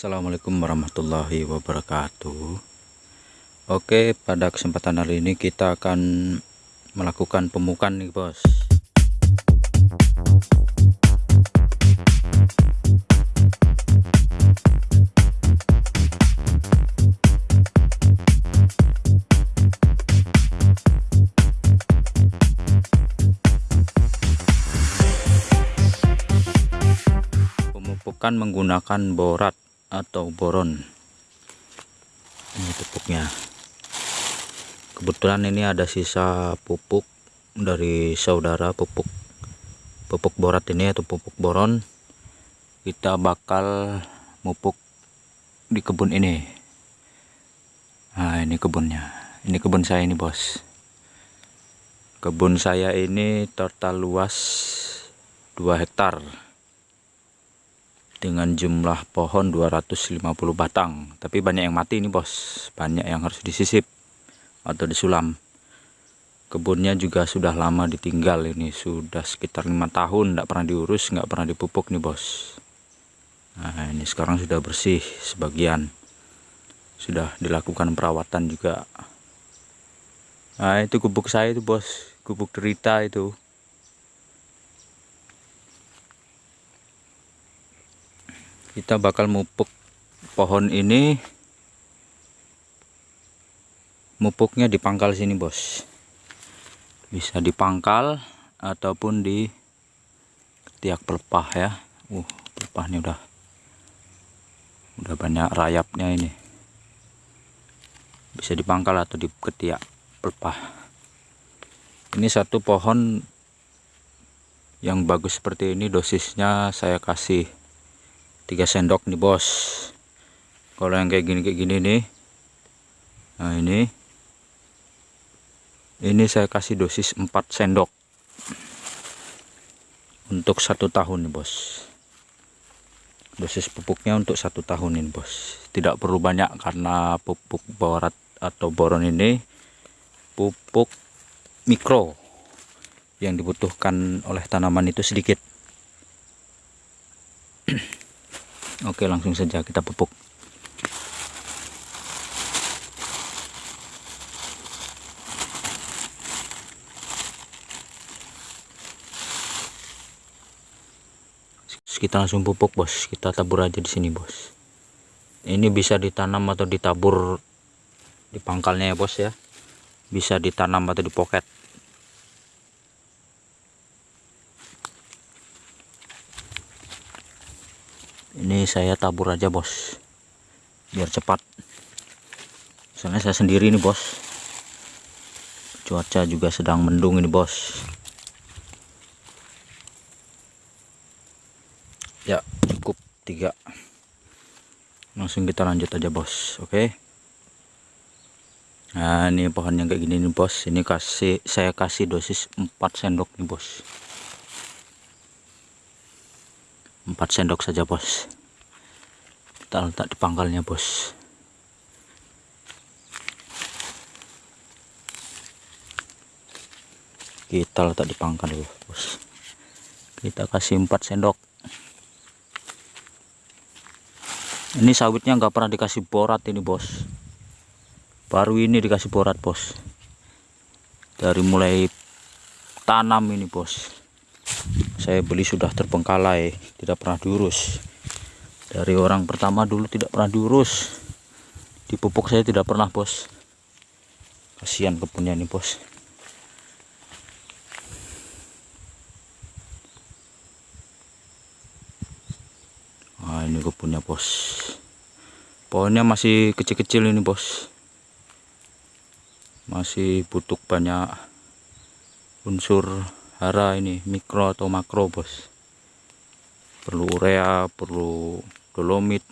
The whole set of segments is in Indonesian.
Assalamualaikum warahmatullahi wabarakatuh. Oke pada kesempatan hari ini kita akan melakukan pemukan nih bos. Pemupukan menggunakan borat atau boron. Ini pupuknya kebetulan ini ada sisa pupuk dari saudara pupuk. Pupuk borat ini atau pupuk boron. Kita bakal mupuk di kebun ini. Nah ini kebunnya. Ini kebun saya ini bos. Kebun saya ini total luas 2 hektar dengan jumlah pohon 250 batang. Tapi banyak yang mati ini bos. Banyak yang harus disisip atau disulam. Kebunnya juga sudah lama ditinggal ini. Sudah sekitar lima tahun tidak pernah diurus nggak pernah dipupuk nih bos. Nah ini sekarang sudah bersih sebagian. Sudah dilakukan perawatan juga. Nah itu gubuk saya itu bos. Gubuk derita itu kita bakal mupuk pohon ini. Mupuknya di pangkal sini bos. Bisa di pangkal ataupun di tiak pelepah ya. Uh pelepahnya udah udah banyak rayapnya ini. Bisa di pangkal atau di ketiak pelepah. Ini satu pohon yang bagus seperti ini dosisnya saya kasih 3 sendok nih bos. Kalau yang kayak gini kayak gini nih. Nah ini. Ini saya kasih dosis 4 sendok. Untuk satu tahun nih bos. Dosis pupuknya untuk satu tahun ini bos. Tidak perlu banyak karena pupuk borat atau boron ini pupuk mikro yang dibutuhkan oleh tanaman itu sedikit Oke langsung saja kita pupuk. Kita langsung pupuk bos. Kita tabur aja di sini bos. Ini bisa ditanam atau ditabur di pangkalnya ya bos ya. Bisa ditanam atau di pocket ini saya tabur aja bos. Biar cepat. Soalnya saya sendiri nih bos. Cuaca juga sedang mendung ini bos. Ya cukup tiga. Langsung kita lanjut aja bos. Oke? Nah ini pohon yang kayak gini nih bos. Ini kasih saya kasih dosis 4 sendok nih bos 4 sendok saja bos. Kita letak di pangkalnya bos. Kita letak di pangkal bos. Kita kasih 4 sendok. Ini sawitnya nggak pernah dikasih borat ini bos. Baru ini dikasih borat bos. Dari mulai tanam ini bos. Saya beli sudah terbengkalai tidak pernah diurus. Dari orang pertama dulu tidak pernah diurus. Dipupuk saya tidak pernah bos. Kasihan kebunnya ini bos. Nah, ini kebunnya bos. Pohonnya masih kecil-kecil ini bos. Masih butuh banyak unsur hara ini mikro atau makro bos perlu urea perlu dolomit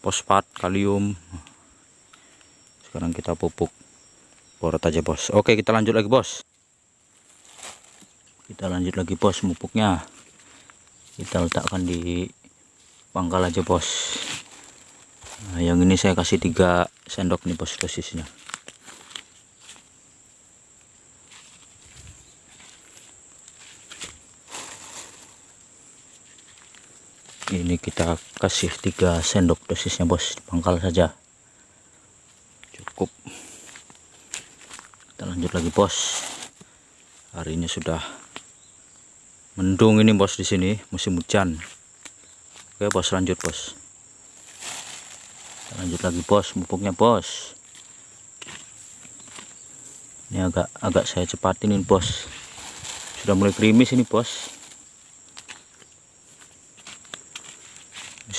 fosfat kalium. Sekarang kita pupuk. Borat aja bos. Oke kita lanjut lagi bos. Kita lanjut lagi bos pupuknya. Kita letakkan di pangkal aja bos. Nah, yang ini saya kasih tiga sendok nih bos dosisnya ini kita kasih tiga sendok dosisnya bos. Pangkal saja. Cukup. Kita lanjut lagi bos. Hari ini sudah mendung ini bos di sini. Musim hujan. Oke bos lanjut bos. Kita lanjut lagi bos. Mupuknya bos. Ini agak agak saya cepatin ini bos. Sudah mulai krimis ini bos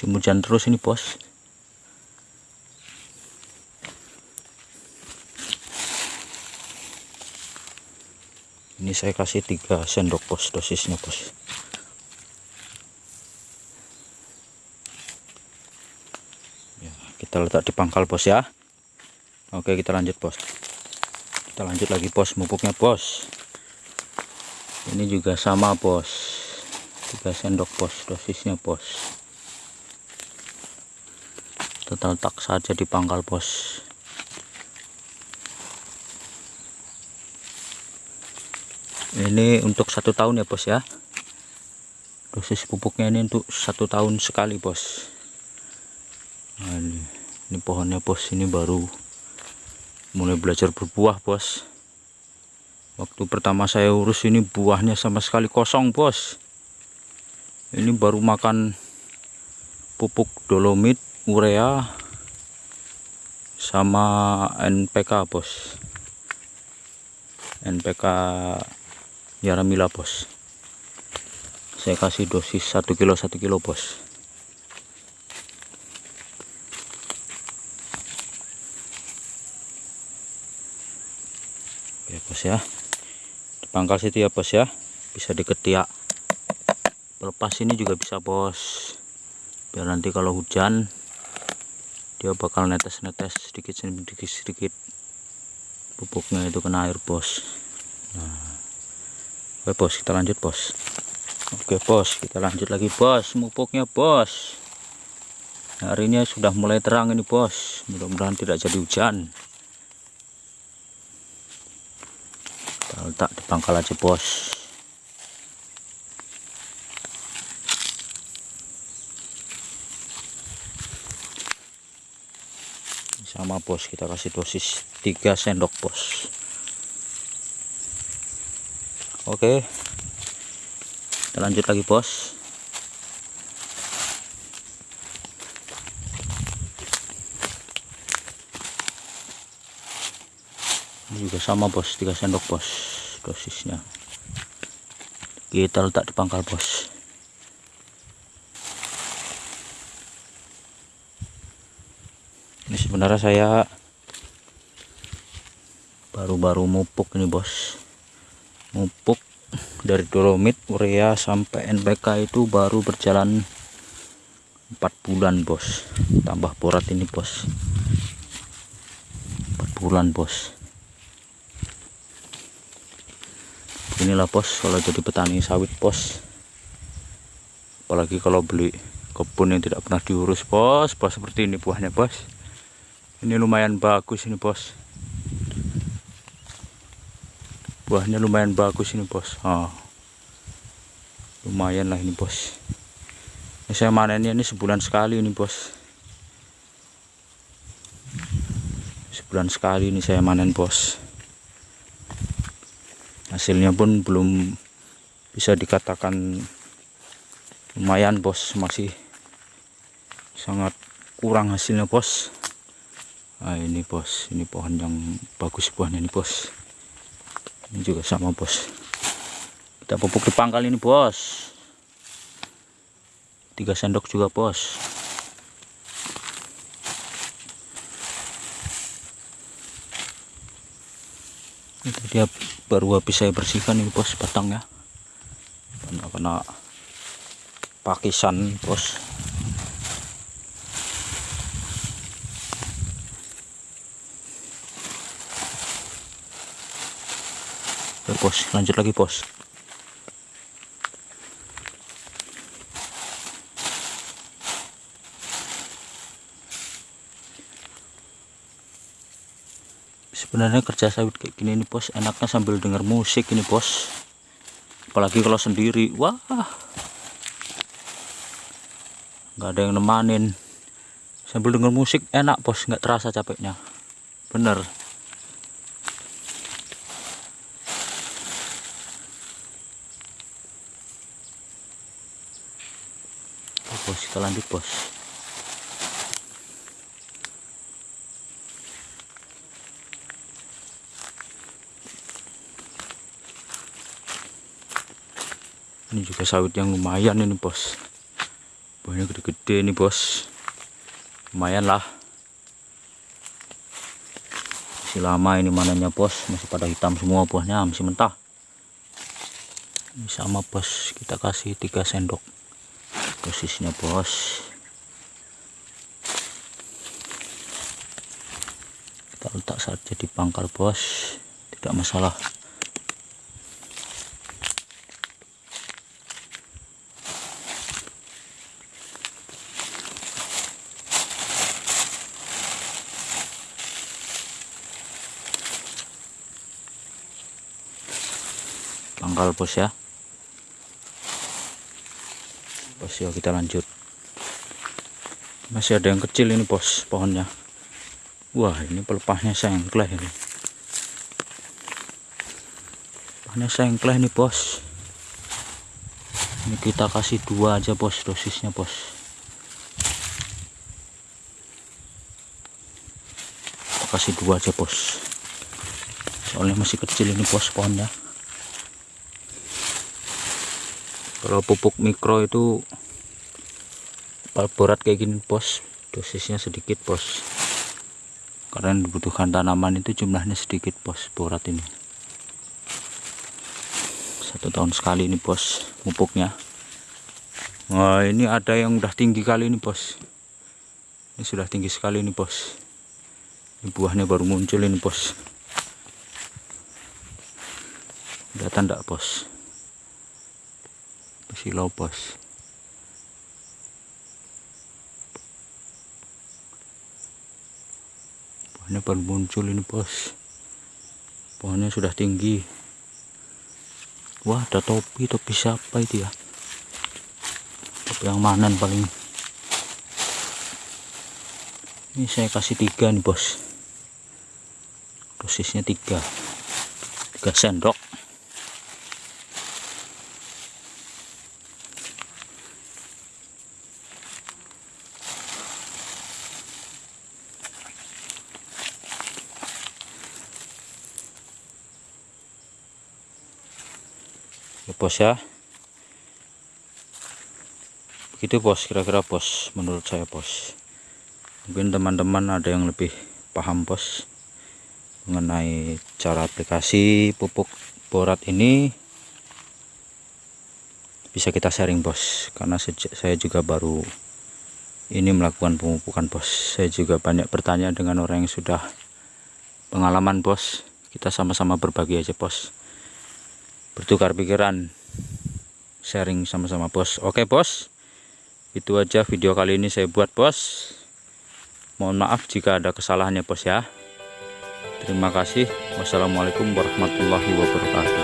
musim hujan terus ini bos. Ini saya kasih tiga sendok bos dosisnya bos. Ya, kita letak di pangkal bos ya. Oke kita lanjut bos. Kita lanjut lagi bos mupuknya bos. Ini juga sama bos. Tiga sendok bos dosisnya bos kita letak saja di pangkal bos. Ini untuk satu tahun ya bos ya. Dosis pupuknya ini untuk satu tahun sekali bos. Nah, ini, ini pohonnya bos ini baru mulai belajar berbuah bos. Waktu pertama saya urus ini buahnya sama sekali kosong bos. Ini baru makan pupuk dolomit urea sama NPK bos. NPK Yaramila bos. Saya kasih dosis 1 kilo 1 kilo bos. Oke bos ya. Di pangkal situ ya bos ya. Bisa diketiak. Pelepas ini juga bisa bos. Biar nanti kalau hujan dia bakal netes-netes sedikit sedikit sedikit. Pupuknya itu kena air bos. Nah. Oke bos kita lanjut bos. Oke bos kita lanjut lagi bos. Pupuknya bos. Hari ini sudah mulai terang ini bos. Mudah-mudahan tidak jadi hujan. Kita letak di pangkal aja bos sama bos kita kasih dosis 3 sendok bos. Oke. Kita lanjut lagi bos. Ini juga sama bos. 3 sendok bos dosisnya. Kita letak di pangkal bos ini sebenarnya saya baru-baru mupuk ini bos. Mupuk dari dolomit urea sampai NPK itu baru berjalan 4 bulan bos. Tambah borat ini bos. 4 bulan bos. Inilah bos kalau jadi petani sawit bos. Apalagi kalau beli kebun yang tidak pernah diurus bos. Bos seperti ini buahnya bos ini lumayan bagus ini bos. Buahnya lumayan bagus ini bos. Oh. lumayan lah ini bos. Ini saya manennya ini sebulan sekali ini bos. Sebulan sekali ini saya manen bos. Hasilnya pun belum bisa dikatakan lumayan bos. Masih sangat kurang hasilnya bos nah ini bos ini pohon yang bagus buahnya ini bos ini juga sama bos kita pupuk di pangkal ini bos tiga sendok juga bos itu dia baru habis saya bersihkan ini bos batangnya. Karena pakisan bos Oke bos lanjut lagi bos sebenarnya kerja sawit kayak gini nih bos enaknya sambil dengar musik ini bos apalagi kalau sendiri. Wah. Nggak ada yang nemanin. Sambil denger musik enak bos nggak terasa capeknya. Bener bos kita lanjut bos. Ini juga sawit yang lumayan ini bos. Buahnya gede-gede ini bos. Lumayan lah. Masih lama ini mananya bos. Masih pada hitam semua buahnya masih mentah. Ini sama bos. Kita kasih 3 sendok dosisnya bos. Kita letak saja di pangkal bos. Tidak masalah. Pangkal bos ya bos ya kita lanjut. Masih ada yang kecil ini bos pohonnya. Wah ini pelepahnya sengkleh ini. Pelepahnya sengkleh nih bos. Ini kita kasih dua aja bos dosisnya bos. Kita kasih dua aja bos. Soalnya masih kecil ini bos pohonnya kalau pupuk mikro itu berat kayak gini bos. Dosisnya sedikit bos. Karena dibutuhkan tanaman itu jumlahnya sedikit bos borat ini. Satu tahun sekali ini bos pupuknya. Wah ini ada yang udah tinggi kali ini bos. Ini sudah tinggi sekali ini bos. Ini buahnya baru muncul ini bos. Udah tanda bos silau bos pohonnya baru muncul ini bos. Pohonnya sudah tinggi. Wah ada topi. Topi siapa itu ya? Topi yang mana paling. Ini saya kasih tiga nih bos. Dosisnya tiga. Tiga sendok bos ya. Begitu bos kira-kira bos menurut saya bos mungkin teman-teman ada yang lebih paham bos mengenai cara aplikasi pupuk borat ini. Bisa kita sharing bos karena saya juga baru ini melakukan pemupukan bos saya juga banyak bertanya dengan orang yang sudah pengalaman bos kita sama-sama berbagi aja bos bertukar pikiran sharing sama-sama bos. Oke bos. Itu aja video kali ini saya buat bos. Mohon maaf jika ada kesalahannya bos ya. Terima kasih. Wassalamualaikum warahmatullahi wabarakatuh